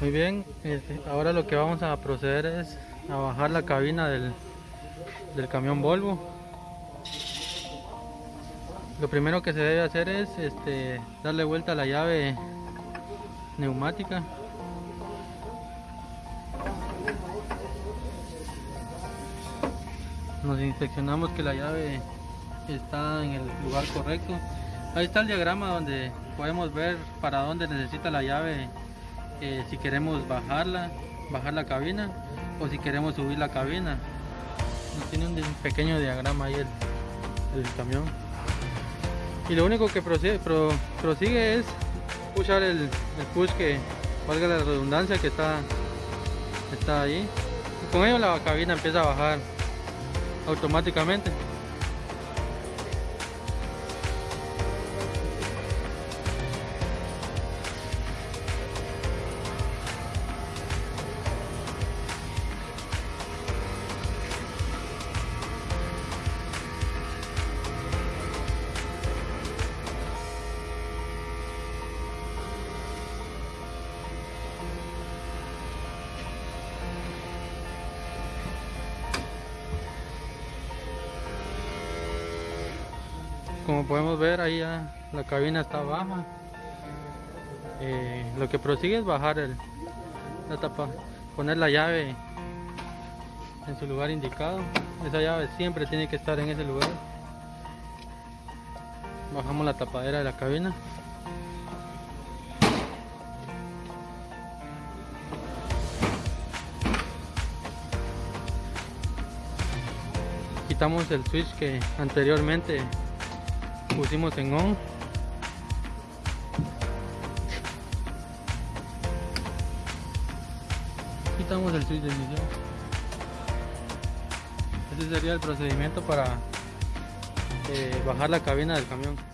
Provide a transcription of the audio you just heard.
Muy bien, este, ahora lo que vamos a proceder es a bajar la cabina del, del camión Volvo. Lo primero que se debe hacer es este, darle vuelta a la llave neumática. Nos inspeccionamos que la llave está en el lugar correcto. Ahí está el diagrama donde podemos ver para dónde necesita la llave eh, si queremos bajarla, bajar la cabina o si queremos subir la cabina. Tiene un pequeño diagrama ahí el, camión. Y lo único que prosigue, pro- prosigue es pushar el, push que valga la redundancia que está, está ahí. Con ello la cabina empieza a bajar automáticamente. Como podemos ver ahí ya la cabina está baja. Eh, lo que prosigue es bajar el, la tapa, poner la llave en su lugar indicado. Esa llave siempre tiene que estar en ese lugar. Bajamos la tapadera de la cabina. Quitamos el switch que anteriormente pusimos en on. Quitamos el switch de ignición. Ese sería el procedimiento para eh, bajar la cabina del camión.